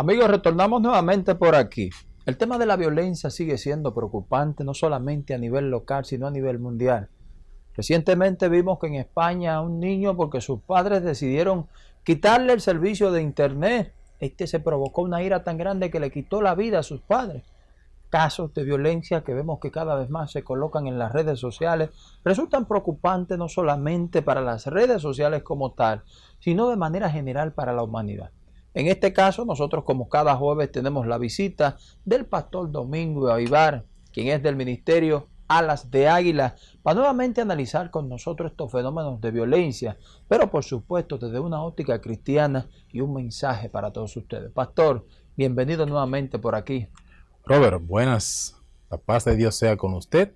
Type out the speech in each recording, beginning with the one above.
Amigos, retornamos nuevamente por aquí. El tema de la violencia sigue siendo preocupante no solamente a nivel local, sino a nivel mundial. Recientemente vimos que en España un niño, porque sus padres decidieron quitarle el servicio de internet, este se provocó una ira tan grande que le quitó la vida a sus padres. Casos de violencia que vemos que cada vez más se colocan en las redes sociales resultan preocupantes no solamente para las redes sociales como tal, sino de manera general para la humanidad. En este caso, nosotros como cada jueves tenemos la visita del pastor Domingo Aibar, quien es del Ministerio Alas de Águila, para nuevamente analizar con nosotros estos fenómenos de violencia, pero por supuesto desde una óptica cristiana y un mensaje para todos ustedes. Pastor, bienvenido nuevamente por aquí. Robert, buenas. La paz de Dios sea con usted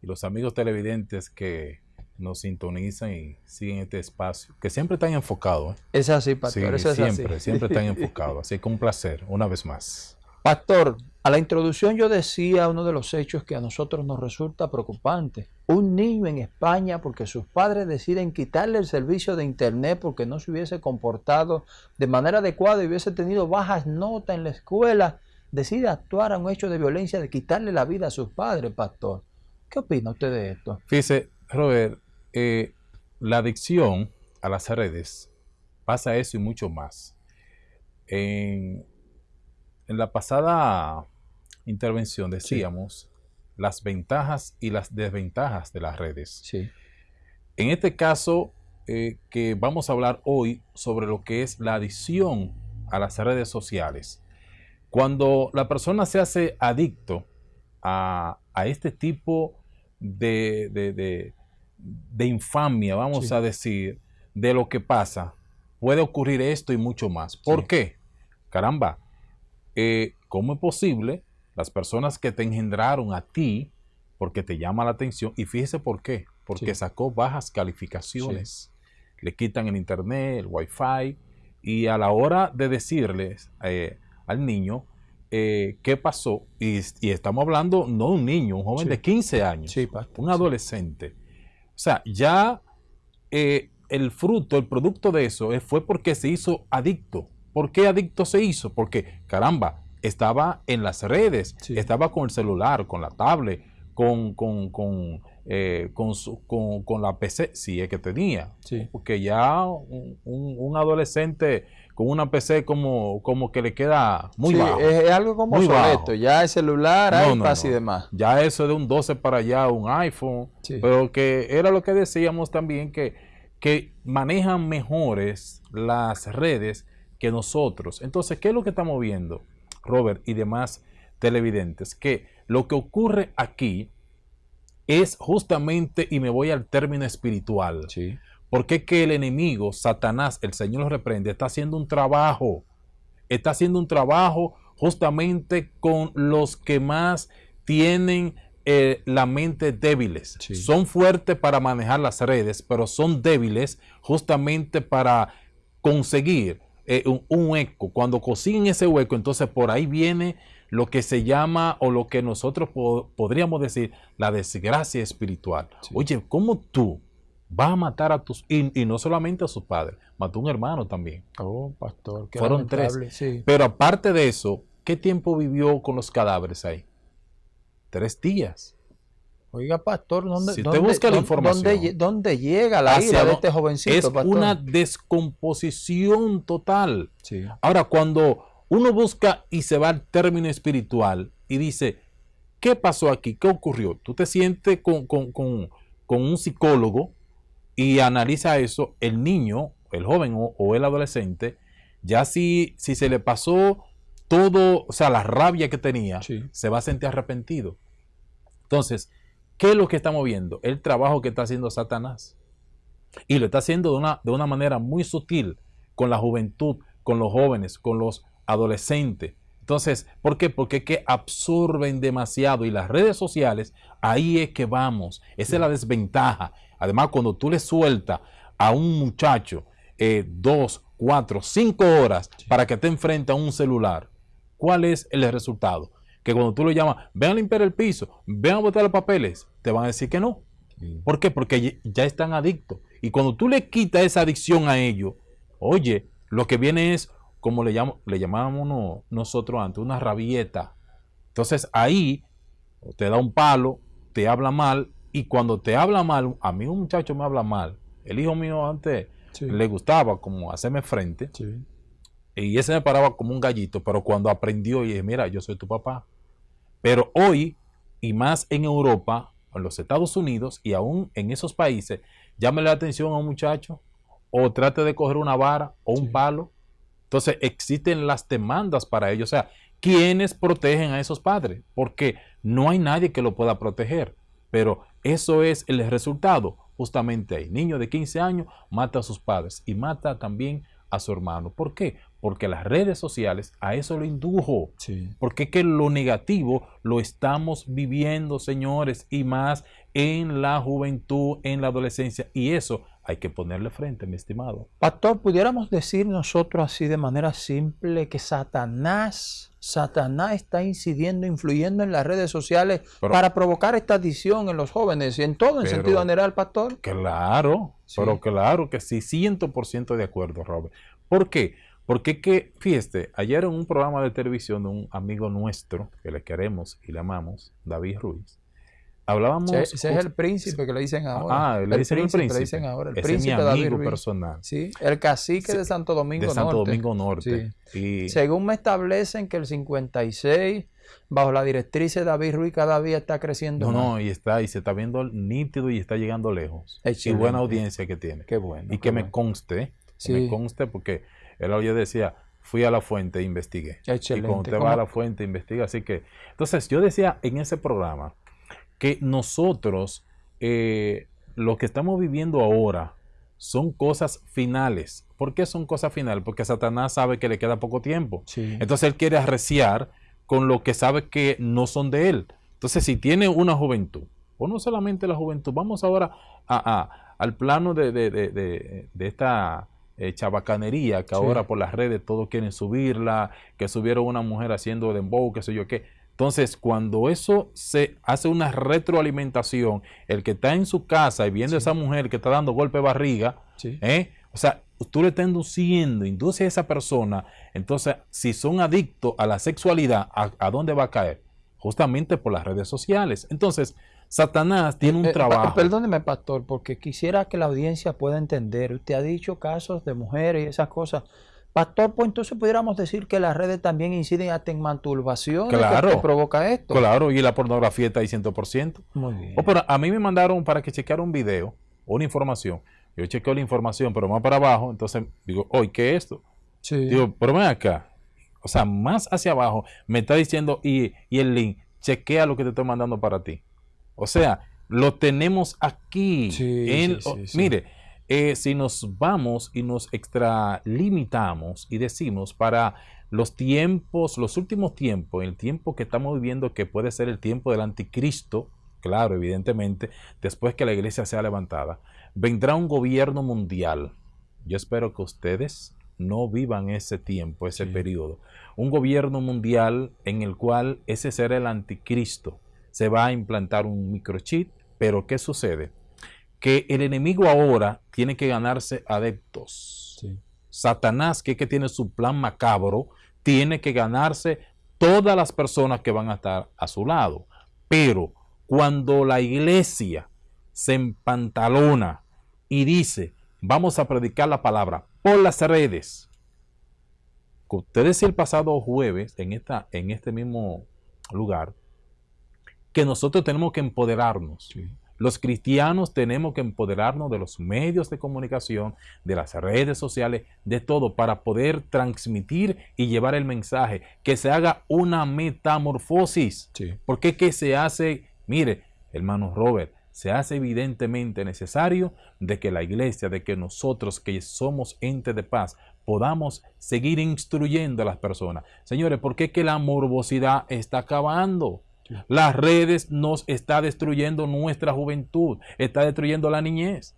y los amigos televidentes que nos sintonizan y siguen este espacio, que siempre están enfocados. ¿eh? Es así, pastor. siempre, siempre están enfocados. Así que un placer, una vez más. Pastor, a la introducción yo decía uno de los hechos que a nosotros nos resulta preocupante. Un niño en España porque sus padres deciden quitarle el servicio de internet porque no se hubiese comportado de manera adecuada y hubiese tenido bajas notas en la escuela, decide actuar a un hecho de violencia de quitarle la vida a sus padres, pastor. ¿Qué opina usted de esto? Fíjese, Robert, eh, la adicción a las redes pasa eso y mucho más. En, la pasada intervención decíamos las ventajas y las desventajas de las redes. Sí. En este caso, eh, que vamos a hablar hoy sobre lo que es la adicción a las redes sociales. Cuando la persona se hace adicto a, este tipo de, de infamia, vamos a decir, de lo que pasa, puede ocurrir esto y mucho más. ¿Por qué? Caramba, eh, ¿cómo es posible las personas que te engendraron a ti, porque te llama la atención, y fíjese por qué, porque sacó bajas calificaciones, le quitan el internet, el wifi, y a la hora de decirles eh, al niño eh, qué pasó, y, estamos hablando no un niño, un joven de 15 años, un adolescente, sea, ya eh, el fruto, el producto de eso eh, fue porque se hizo adicto. ¿Por qué adicto se hizo? Porque, caramba, estaba en las redes, estaba con el celular, con la tablet, con, con, con, eh, con, la PC, si es que tenía. Porque ya un, adolescente con una PC como, como que le queda muy bajo. Es, algo como obsoleto, ya el celular, iPad y demás. Ya eso de un 12 para allá, un iPhone, pero que era lo que decíamos también, que, que manejan mejores las redes que nosotros. Entonces, ¿qué es lo que estamos viendo, Robert y demás televidentes? Que lo que ocurre aquí es justamente, y me voy al término espiritual, sí. Porque es que el enemigo, Satanás, el Señor lo reprende, está haciendo un trabajo, está haciendo un trabajo justamente con los que más tienen eh, la mente débiles. Son fuertes para manejar las redes, pero son débiles justamente para conseguir eh, un, hueco. Cuando consiguen ese hueco, entonces por ahí viene lo que se llama o lo que nosotros podríamos decir la desgracia espiritual. Oye, ¿cómo tú vas a matar a tus... Y, no solamente a sus padres, mató a un hermano también. Oh, pastor. Fueron tres. Pero aparte de eso, ¿qué tiempo vivió con los cadáveres ahí? Tres días. Oiga, pastor, ¿dónde, si usted busca la información, ¿dónde, llega la ira de este jovencito? Es una descomposición total. Ahora, cuando uno busca y se va al término espiritual y dice, ¿qué pasó aquí? ¿Qué ocurrió? Tú te sientes con, un psicólogo y analiza eso, el niño, el joven o, el adolescente, ya si, si se le pasó todo, o sea, la rabia que tenía, se va a sentir arrepentido. Entonces, ¿qué es lo que estamos viendo? El trabajo que está haciendo Satanás. Y lo está haciendo de una, de una manera muy sutil con la juventud, con los jóvenes, con los adolescente. Entonces, ¿por qué? Porque es que absorben demasiado y las redes sociales, ahí es que vamos. Esa es la desventaja. Además, cuando tú le sueltas a un muchacho eh, dos, cuatro, cinco horas para que te enfrente a un celular, ¿cuál es el resultado? Que cuando tú lo llamas, ven a limpiar el piso, ven a botar los papeles, te van a decir que no. ¿Por qué? Porque ya están adictos. Y cuando tú le quitas esa adicción a ellos, oye, lo que viene es como le, llamo, le llamábamos nosotros antes, una rabieta. Entonces ahí te da un palo, te habla mal, y cuando te habla mal, a mí un muchacho me habla mal. El hijo mío antes le gustaba como hacerme frente. Y ese me paraba como un gallito, pero cuando aprendió y dije, mira, yo soy tu papá. Pero hoy, y más en Europa, en los Estados Unidos y aún en esos países, llámele la atención a un muchacho o trate de coger una vara o un palo. Entonces existen las demandas para ello. O sea, ¿quiénes protegen a esos padres? Porque no hay nadie que lo pueda proteger. Pero eso es el resultado. Justamente ahí, niño de 15 años mata a sus padres y mata también a su hermano. ¿Por qué? Porque las redes sociales a eso lo indujo. Porque que lo negativo lo estamos viviendo, señores, y más en la juventud, en la adolescencia. Y eso hay que ponerle frente, mi estimado. Pastor, pudiéramos decir nosotros así de manera simple que Satanás, Satanás está incidiendo, influyendo en las redes sociales para provocar esta adicción en los jóvenes y en todo en sentido general, Pastor. Claro, pero claro que sí, 100% de acuerdo, Robert. ¿Por qué? Porque que, fíjate, ayer en un programa de televisión de un amigo nuestro, que le queremos y le amamos, David Ruiz, hablábamos... Ese, es el príncipe que le dicen ahora. Ah, le dicen el príncipe. Le dicen ahora, el ese príncipe es mi amigo personal. Sí, el cacique de Santo Domingo de Santo Domingo Norte. Y... Según me establecen que el 56 bajo la directriz de David Ruiz cada día está creciendo. No, no, y está, y se está viendo nítido y está llegando lejos. Y buena audiencia que tiene. Qué bueno. Y que me conste, que me conste porque él hoy decía, fui a la fuente e investigué. Excelente. Y cuando usted va a la fuente, investiga. Así que, entonces yo decía en ese programa que nosotros, eh, lo que estamos viviendo ahora, son cosas finales. ¿Por qué son cosas finales? Porque Satanás sabe que le queda poco tiempo. Entonces él quiere arreciar con lo que sabe que no son de él. Entonces, si tiene una juventud, o no solamente la juventud, vamos ahora a, al plano de, de, de, de esta eh, chabacanería que ahora por las redes todos quieren subirla, que subieron una mujer haciendo dembow, qué sé yo qué. Entonces, cuando eso se hace una retroalimentación, el que está en su casa y viendo a esa mujer que está dando golpe de barriga, ¿eh? o sea, tú le estás induciendo, induce a esa persona, entonces, si son adictos a la sexualidad, ¿a, dónde va a caer? Justamente por las redes sociales. Entonces, Satanás tiene un eh, eh, trabajo. Perdóneme, pastor, porque quisiera que la audiencia pueda entender. Usted ha dicho casos de mujeres y esas cosas. Pastor, pues entonces pudiéramos decir que las redes también inciden hasta en masturbación. Claro. Que provoca esto. Claro, y la pornografía está ahí 100%. Muy bien. Oh, pero a mí me mandaron para que chequeara un video, una información. Yo chequeo la información, pero más para abajo. Entonces digo, oye, ¿qué es esto? Sí. Digo, pero ven acá. O sea, más hacia abajo me está diciendo, y, y el link, chequea lo que te estoy mandando para ti. O sea, lo tenemos aquí. mire, eh, si nos vamos y nos extralimitamos y decimos para los tiempos, los últimos tiempos, el tiempo que estamos viviendo que puede ser el tiempo del anticristo, claro, evidentemente, después que la iglesia sea levantada, vendrá un gobierno mundial. Yo espero que ustedes no vivan ese tiempo, ese periodo. Un gobierno mundial en el cual ese será el anticristo se va a implantar un microchip, pero ¿qué sucede? Que el enemigo ahora tiene que ganarse adeptos. Satanás, que, que tiene su plan macabro, tiene que ganarse todas las personas que van a estar a su lado. Pero cuando la iglesia se empantalona y dice, vamos a predicar la palabra por las redes, ustedes el pasado jueves en, esta, en este mismo lugar, que nosotros tenemos que empoderarnos. Los cristianos tenemos que empoderarnos de los medios de comunicación, de las redes sociales, de todo, para poder transmitir y llevar el mensaje, que se haga una metamorfosis. Porque que se hace, mire, hermano Robert, se hace evidentemente necesario de que la iglesia, de que nosotros que somos ente de paz, podamos seguir instruyendo a las personas. Señores, ¿por qué que la morbosidad está acabando? Las redes nos está destruyendo nuestra juventud, está destruyendo la niñez.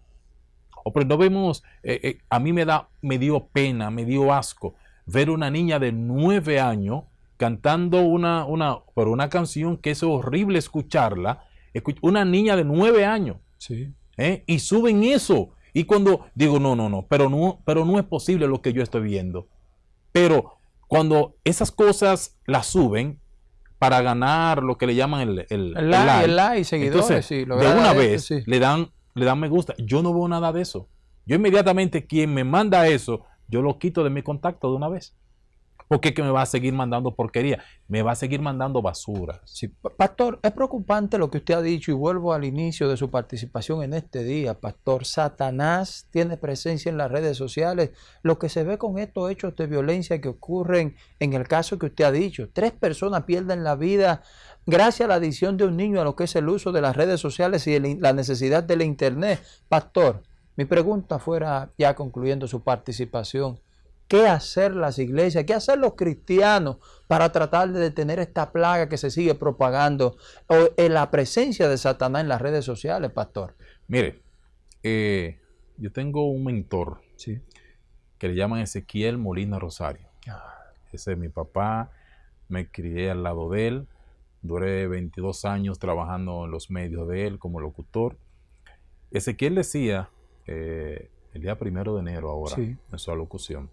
O pero no vemos, eh, eh, a mí me da, me dio pena, me dio asco ver una niña de nueve años cantando una, una, pero una canción que es horrible escucharla. Una niña de nueve años. Sí. ¿eh? Y suben eso. Y cuando digo, no, no, no, pero no, pero no es posible lo que yo estoy viendo. Pero cuando esas cosas las suben para ganar lo que le llaman el, el, El like, el like, seguidores, entonces, sí, lo de una vez sí. le dan le dan me gusta. Yo no veo nada de eso. Yo inmediatamente quien me manda eso, yo lo quito de mi contacto de una vez. Porque es que me va a seguir mandando porquería, me va a seguir mandando basura. Pastor, es preocupante lo que usted ha dicho y vuelvo al inicio de su participación en este día, Pastor. Satanás tiene presencia en las redes sociales. Lo que se ve con estos hechos de violencia que ocurren en el caso que usted ha dicho. Tres personas pierden la vida gracias a la adición de un niño a lo que es el uso de las redes sociales y la necesidad del Internet. Pastor, mi pregunta fuera, ya concluyendo su participación, ¿Qué hacer las iglesias? ¿Qué hacer los cristianos para tratar de detener esta plaga que se sigue propagando o en la presencia de Satanás en las redes sociales, pastor? Mire, eh, yo tengo un mentor Sí. que le llaman Ezequiel Molina Rosario. Ese es mi papá, me crié al lado de él, duré 22 años trabajando en los medios de él como locutor. Ezequiel decía eh, el día primero de enero ahora Sí. en su alocución,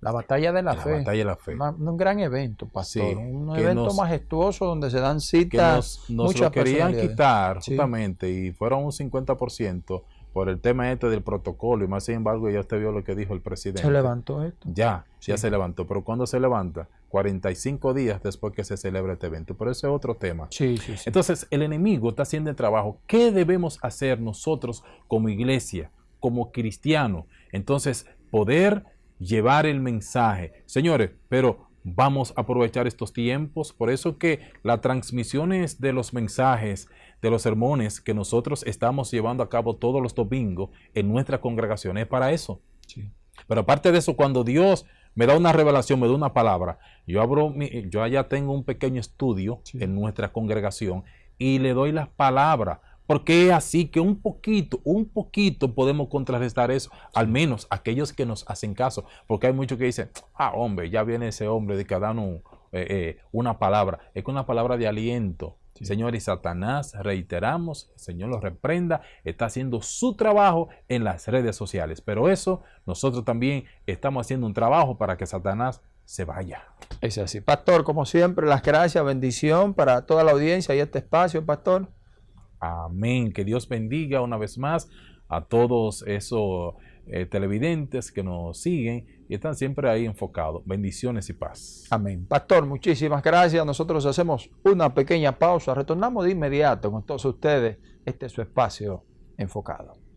La batalla de la la fe. batalla de la fe, Una- un gran evento, pastor. Sí, un evento nos- majestuoso donde se dan que citas. nos, nos muchas lo querían quitar Sí. justamente y fueron un 50% por el tema este del protocolo y más sin embargo ya usted vio lo que dijo el presidente. Se levantó esto. Ya, ya se levantó. Pero cuando se levanta? 45 días después que se celebra este evento. Pero ese es otro tema. Sí, sí, sí. Entonces, el enemigo está haciendo el trabajo. ¿Qué debemos hacer nosotros como iglesia, como cristianos? Entonces, poder llevar el mensaje. Señores, pero vamos a aprovechar estos tiempos. Por eso que las transmisiones de los mensajes, de los sermones que nosotros estamos llevando a cabo todos los domingos en nuestra congregación es para eso. Sí. Pero aparte de eso, cuando Dios me da una revelación, me da una palabra, yo abro mi, yo allá tengo un pequeño estudio Sí. en nuestra congregación y le doy las palabras. Porque es así que un poquito, un poquito podemos contrarrestar eso, al menos aquellos que nos hacen caso. Porque hay muchos que dicen, ah, hombre, ya viene ese hombre de que dan un, eh, eh, una palabra. Es que una palabra de aliento. Sí. Señor, y Satanás, reiteramos, el Señor los reprenda, está haciendo su trabajo en las redes sociales. Pero eso, nosotros también estamos haciendo un trabajo para que Satanás se vaya. Es así. Pastor, como siempre, las gracias, bendición para toda la audiencia y este espacio, pastor. Amén. Que Dios bendiga una vez más a todos esos eh, televidentes que nos siguen y están siempre ahí enfocados. Bendiciones y paz. Amén. Pastor, muchísimas gracias. Nosotros hacemos una pequeña pausa. Retornamos de inmediato con todos ustedes. Este es su espacio enfocado.